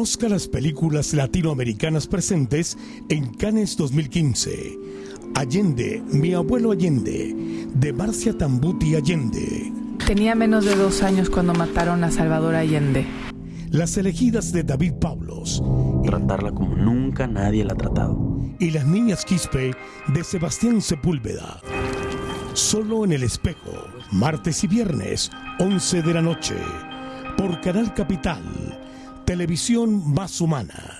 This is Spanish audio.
Conozca las películas latinoamericanas presentes en Cannes 2015. Allende, mi abuelo Allende, de Marcia Tambuti Allende. Tenía menos de dos años cuando mataron a Salvador Allende. Las elegidas de David Pablos. Tratarla como nunca nadie la ha tratado. Y Las Niñas Quispe de Sebastián Sepúlveda. Solo en el espejo, martes y viernes, 11 de la noche, por Canal Capital, televisión más humana.